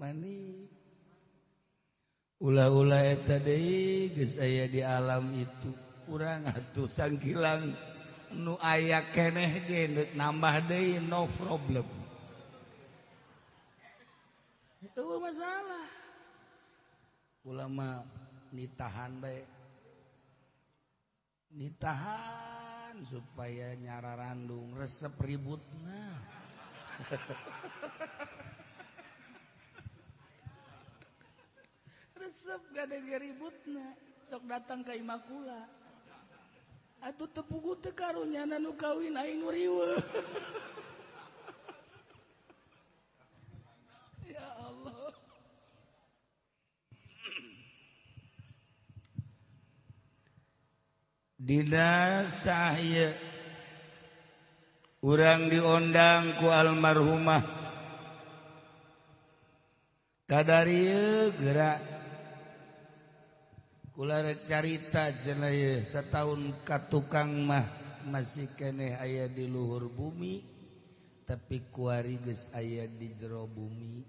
mani. Ula-ula geus saya di alam itu. Kurang atuh sangkilang nu aya keneh genet nambah deui no problem. Itu masalah. Ulama nitahan baik nitahan supaya nyara randung resep ributna. resep gak ada ributna sok datang ke Imakula. Atuh tepugu teu karunya nu kawin aing riweuh. Ya Allah. Dina sahaya urang diundang ku almarhumah. Kadarieu gerak ular carita jenayah setahun katukang mah masih keneh ayah di luhur bumi tapi kuari geus aya di jero bumi.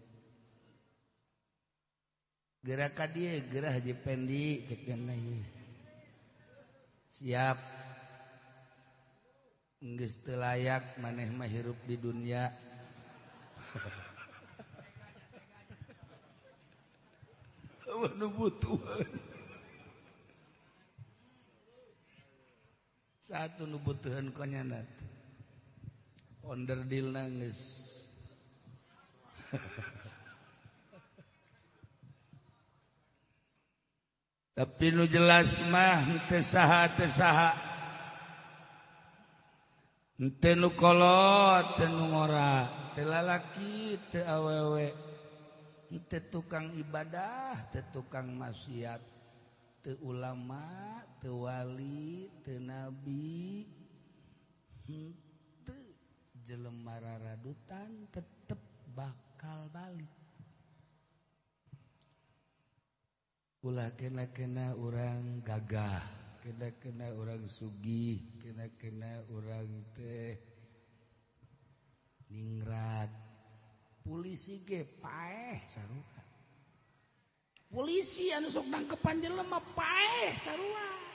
Gerakan ka dieu gerah Haji Pendi cek jenayah siap. Geus teu layak maneh mah hirup di dunia. Nu butuh satu nubutuhan konyanat onderdil nangis. Tapi nu jelas mah teu saha teu saha. Teu nu kolot teu nu ngora. Teu lalaki teu awewe. Teu tukang ibadah teu tukang maksiat. Teu ulama tewali tenabi hmm, jelemara radutan tetap bakal balik. Ulah kena-kena orang gagah kena-kena orang sugi kena-kena orang teh ningrat. Polisi ge paeh sarua. Polisi anu sok nangkepan jelema paeh sarua.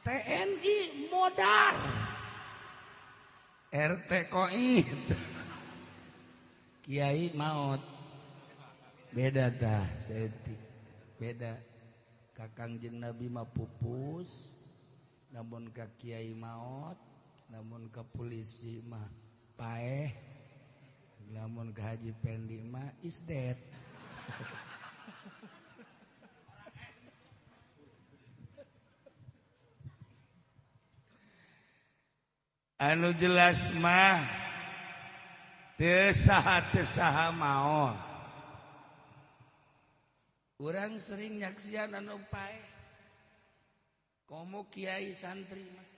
TNI modar. RT koid Kiai maut. Beda tah setik beda. Kakang jeng nabi mah pupus namun ke kiai maut namun ke polisi mah paeh namun ke haji pendi mah is dead. anu jelas mah tesaha-tesaha maon. Orang sering nyaksian anu pae. Komo kiai santri mah.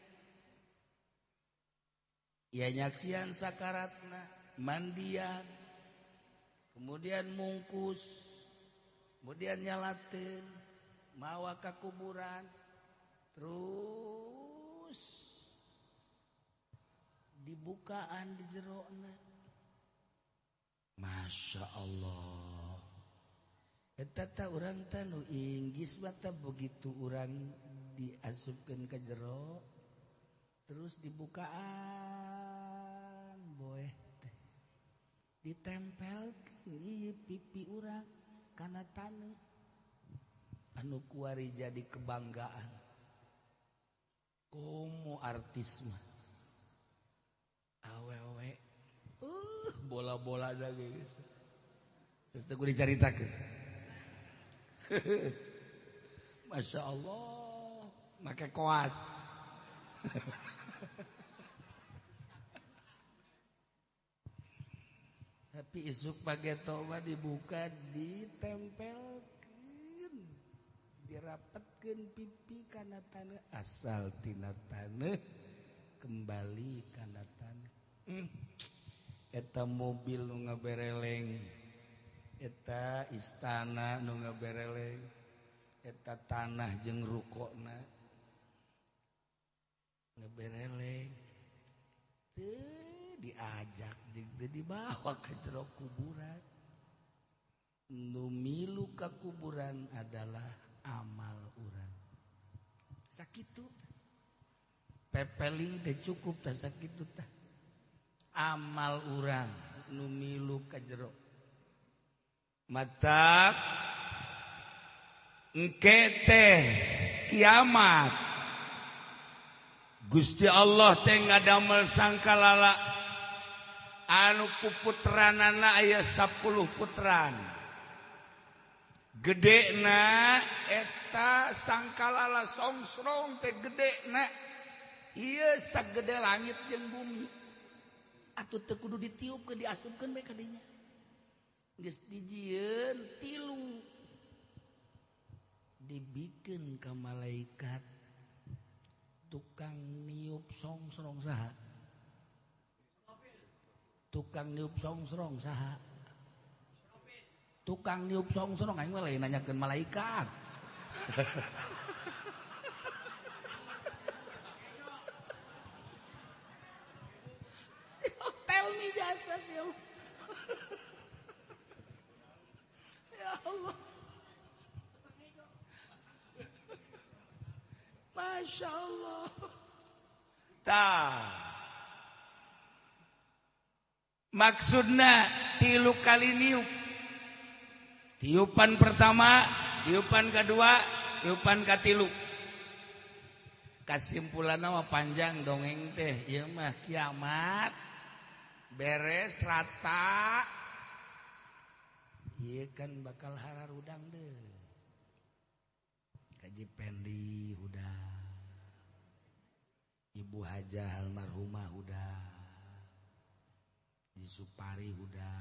Ya nyaksian sakaratna mandian kemudian mungkus kemudian nyalatin mawa ke kuburan terus dibukaan di jerona Masya Allah. Eteta orang tanu Inggris mata begitu orang diasupkan ke jero terus dibukaan boy teh. Ditempel pipi urang karena tanah anu kuari jadi kebanggaan. Komo artis mah. Awewe uh. Bola-bola ada guys. Terus aku diceritakan Masya Allah. Pakai koas. Tapi isuk pakai toba dibuka ditempelkan dirapatkan pipi karena tanah asal tina tanah kembali karena tanah. Hmm. eta mobil nu ngabereleng. Eta istana nu ngabereleng. Eta tanah jeung rukokna. Ngabereleng. Teu diajak jeung teu dibawa ke jero kuburan. Nu milu ka kuburan adalah amal urang. Sakitu pepeling teh cukup tah sakitu tah. amal urang numilu ka jero. Mata engkete kiamat. Gusti Allah teh ngadamel sangkalala anu kuputranana aya 10 putran. Gedena eta sangkalala songsrong teh gedena ieu sagede langit jeung bumi. atau tekudu ditiup ke diasupkan baik kadinya. Geus dijieun tilu. Dibikin ke malaikat tukang niup songsrong saha. Tukang niup songsrong saha. Tukang niup songsrong aing mah lain nanyakeun malaikat. me jasa sih ya Allah. Masya Allah. Tak maksudnya tilu kali niup. Tiupan pertama tiupan kedua tiupan katilu kesimpulan nama panjang dongeng teh. Ya mah kiamat beres rata. Iye kan bakal hara udang deh Kaji Pendi udah Ibu Hajah almarhumah udah di Supari udah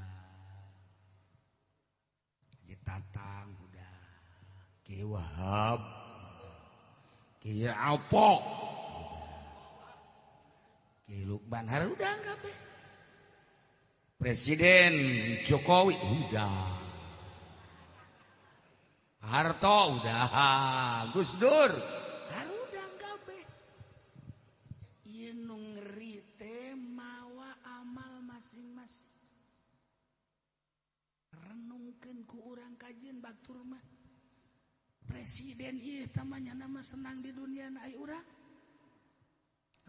Kaji Tatang udah Ki Wahab. Ki Apo Ki Lukman. Hara udang kabeh. Presiden Jokowi udah. Harto udah. Gus Dur udah kabeh. Ieu nu mawa amal masing-masing. Renungkan ku orang kajian batur mah. Presiden iya tamanya nama senang di dunia ai urang?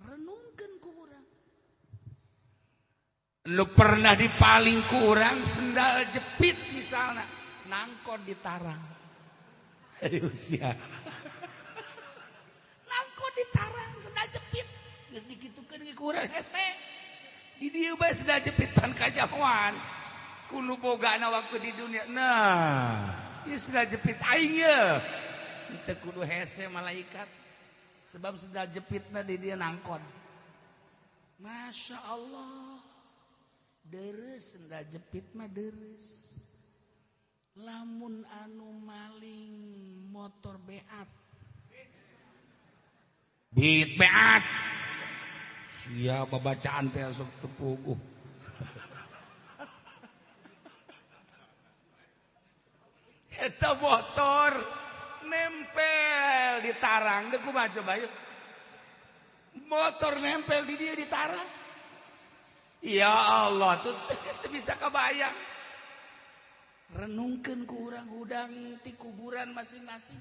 Renungkan ku orang lu pernah dipaling kurang sendal jepit misalnya. Nangkot di tarang. Usia nangkot di tarang sendal jepit. Ya, Geus digitukeun ge kurang ya, hese di dieu bae sendal jepit pan kajauhan. Kudu bogana waktu di dunia. Nah ieu sendal jepit aing ye teu kudu hese malaikat. Sebab sendal jepitna di dia nangkot Masya Allah deres sudah jepit mah deres lamun anu maling motor beat beat beat siapa bacaan teh sok tepuguh Eta motor nempel di tarang. Dek kumaha coba yuk. Motor nempel di dia di tarang. Ya Allah tuh. Bisa kebayang. Renungkan kurang-udang di kuburan masing-masing.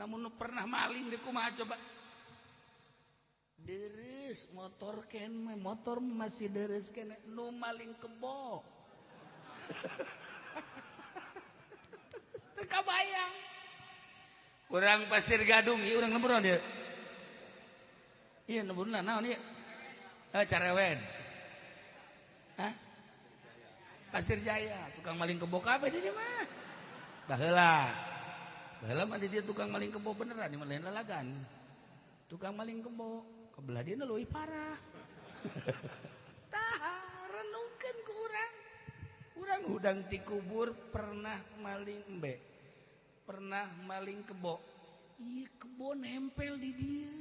Namun pernah maling dikuma coba? Deres motor ken motor masih deres ken. Nu maling kebo. Teka bayang kurang pasir gadung iya orang nembur dia. Iya nembur naon iya. Eh, carewen. Hah? pasir jaya tukang maling kebo kabe dia mah. Baheula baheula mah dia tukang maling kebo beneran di lain lalagan. Tukang maling kebo kebelah dia leuwih parah. Tah renungkeun ku urang. Urang hudang ti kubur pernah maling embe pernah maling kebo. Iya kebo nempel di dia.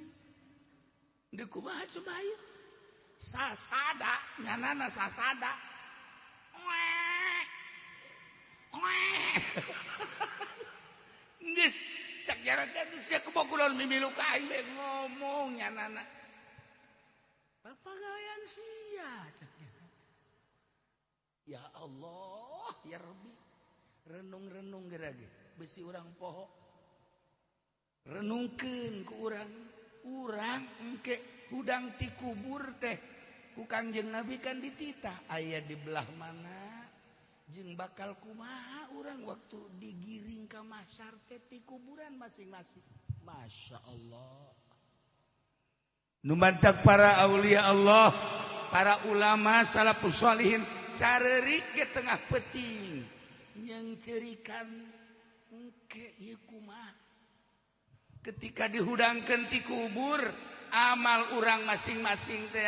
Di kumaha coba ayo sasada nyanana sasada Nges cak jarak dan sia kebakulan mimilu kain be ngomong nyanana. Papagayan sia cak jarak. Ya Allah, ya Rabbi. Renung-renung gerage besi orang poho. Renungkeun ku urang, urang engke hudang ti kubur teh ku Kangjeng Nabi kan dititah. Ayaah di belah mana? Jeung bakal kumaha orang waktu digiring ke masyar teti kuburan masing-masing? Masya Allah. Numantak para aulia Allah para ulama salafus salihin carerik ke tengah peting yang cerikan engke ieu kumaha? Ketika dihudangkeun ti kubur amal orang masing-masing teh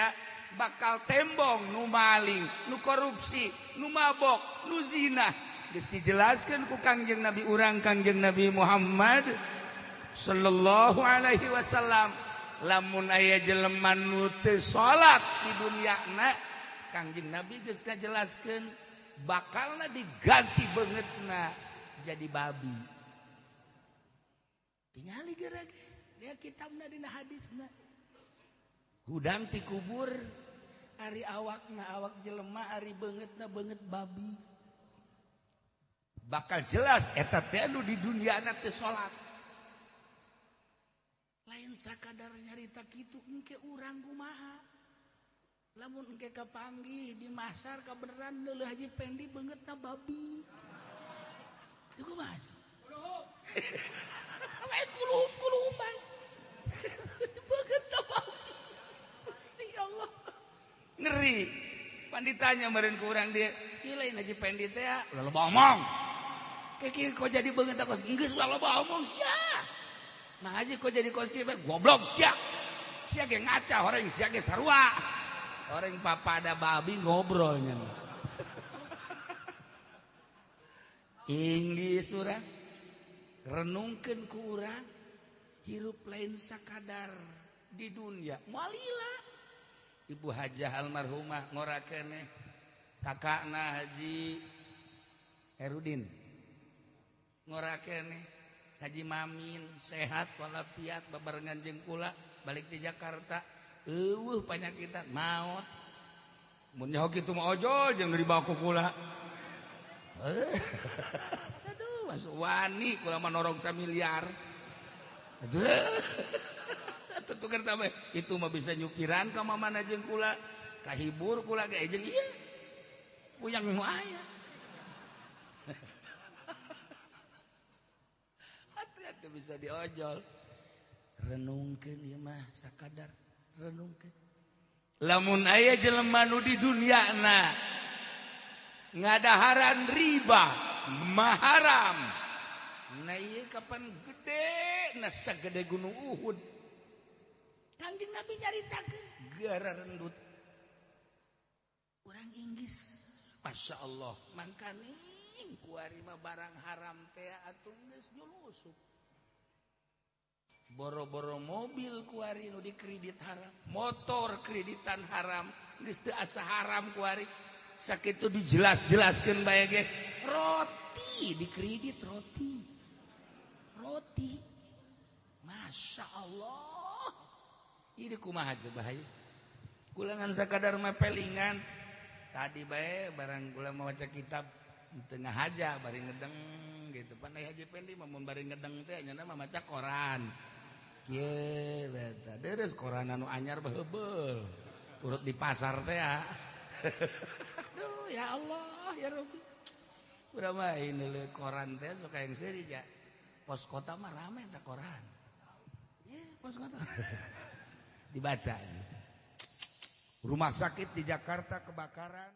bakal tembong nu maling nu korupsi nu mabok nu zina. Geus dijelaskeun ku Kangjeng Nabi urang Kangjeng Nabi Muhammad sallallahu alaihi wasallam. Lamun aya jelema nu teu salat di dunyana Kangjeng Nabi geus ngajelaskeun bakalna diganti beungeutna jadi babi. Tingali geura ge dia kitabna dina hadisna hudang ti kubur Ari awak na awak jelema Ari banget na banget babi. Bakal jelas eta anu di dunia anak teh salat lain sakadar nyarita kitu engke urang kumaha. Lamun engke kapanggih di masar kabeneran leuleuh haji pendi banget na babi. Itu kumaha ditanya meren ke orang dia ini aja pendit ya ah? udah lebah omong kiki kau jadi banget aku enggak sudah lebah omong siah. Nah aja kau jadi kos gue goblok siah. Siah kayak ngaca orang siah kayak sarua. Orang papa ada babi ngobrolnya Inggi surat renungkan kurang hirup lain sakadar di dunia. Mualilah Ibu Hajah almarhumah ngorakeneh kakakna Haji Herudin ngorakeneh Haji Mamin sehat walafiat babarengan jeung kula balik di Jakarta. Eueuh panyakitan maot mun nyaho kitu mah ojol jeung dibawa ku kula. Aduh masuk wani kula mah norong samiliar. Aduh. itu mah bisa nyukiran ke mana jeng kula. Kahibur kula ke jeung iya puyang nu aya. Hati-hati bisa diojol. Renungkeun ieu mah sakadar. Renungkeun. Lamun aya jelema nu di dunyana ngadaharan riba maharam. Nah iya kapan gede? Na sagede gunung Uhud. Kanjeng Nabi nyarita gara rendut. Orang Inggris. Masya Allah. Mangkaning kuari mah barang haram teh atuh geus julusup. Boro-boro mobil kuari nu dikredit haram. Motor kreditan haram. Geus teu asa haram kuari. Sakitu dijelas-jelaskeun bae ge. Roti dikredit roti. Roti. Masya Allah ini kumaha bahaya? Kulangan sakadar mepelingan tadi bae barang kula mau baca kitab tengah haja bari ngedeng gitu. Pan haji pendi mun bari ngedeng teh nya mah maca koran. Kieu beta. Deres koran anu anyar beubel urut di pasar teh ya Aduh ya Allah ya Rabbi. Berapa ini le koran teh suka yang seri ya pos kota mah rame tak koran. Yeah, pos kota dibaca rumah sakit di Jakarta kebakaran